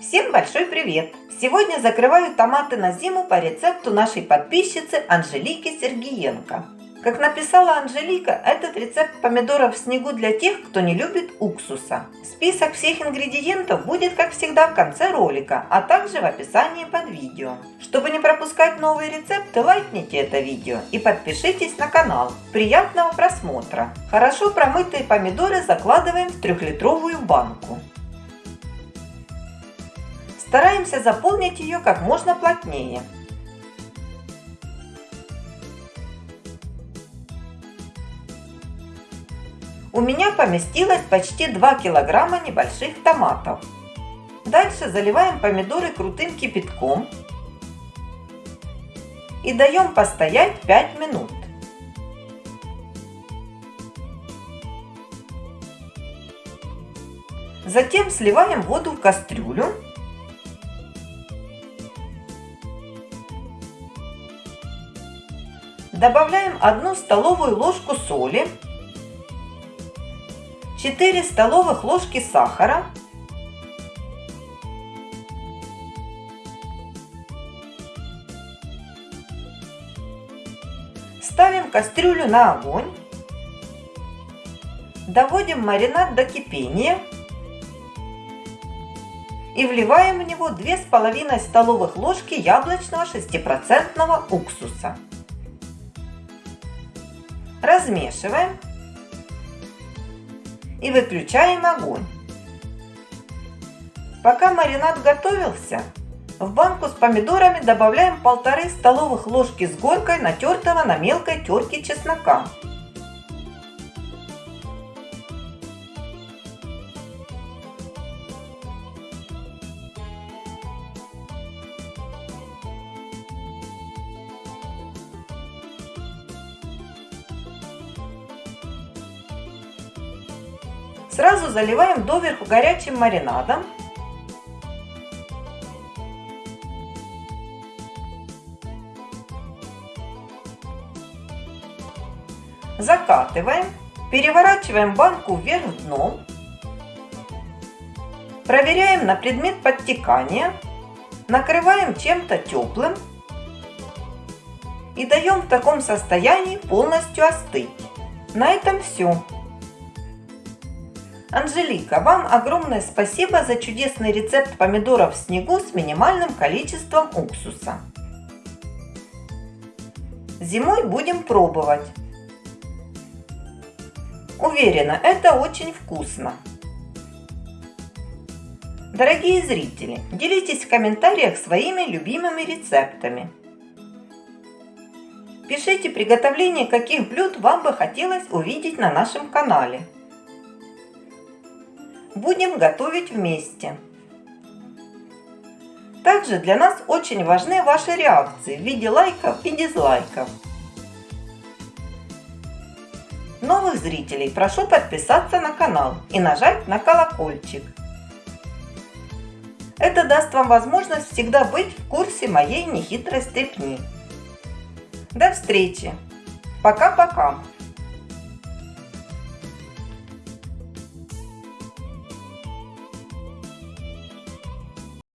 Всем большой привет! Сегодня закрываю томаты на зиму по рецепту нашей подписчицы Анжелики Сергиенко. Как написала Анжелика, этот рецепт помидоров в снегу для тех, кто не любит уксуса. Список всех ингредиентов будет, как всегда, в конце ролика, а также в описании под видео. Чтобы не пропускать новые рецепты, лайкните это видео и подпишитесь на канал. Приятного просмотра! Хорошо промытые помидоры закладываем в трехлитровую банку. Стараемся заполнить ее как можно плотнее. У меня поместилось почти 2 килограмма небольших томатов. Дальше заливаем помидоры крутым кипятком и даем постоять 5 минут. Затем сливаем воду в кастрюлю Добавляем 1 столовую ложку соли, 4 столовых ложки сахара, Ставим кастрюлю на огонь. Доводим маринад до кипения. И вливаем в него 2,5 столовых ложки яблочного 6% уксуса. Размешиваем и выключаем огонь. Пока маринад готовился, в банку с помидорами добавляем полторы столовых ложки с горкой натертого на мелкой терке чеснока. Сразу заливаем доверху горячим маринадом. Закатываем, переворачиваем банку вверх дном. Проверяем на предмет подтекания. Накрываем чем-то теплым. И даем в таком состоянии полностью остыть. На этом все. Анжелика, вам огромное спасибо за чудесный рецепт помидоров в снегу с минимальным количеством уксуса. Зимой будем пробовать. Уверена, это очень вкусно. Дорогие зрители, делитесь в комментариях своими любимыми рецептами. Пишите приготовление каких блюд вам бы хотелось увидеть на нашем канале. Будем готовить вместе. Также для нас очень важны ваши реакции в виде лайков и дизлайков. Новых зрителей прошу подписаться на канал и нажать на колокольчик. Это даст вам возможность всегда быть в курсе моей нехитрой стрепни. До встречи! Пока-пока!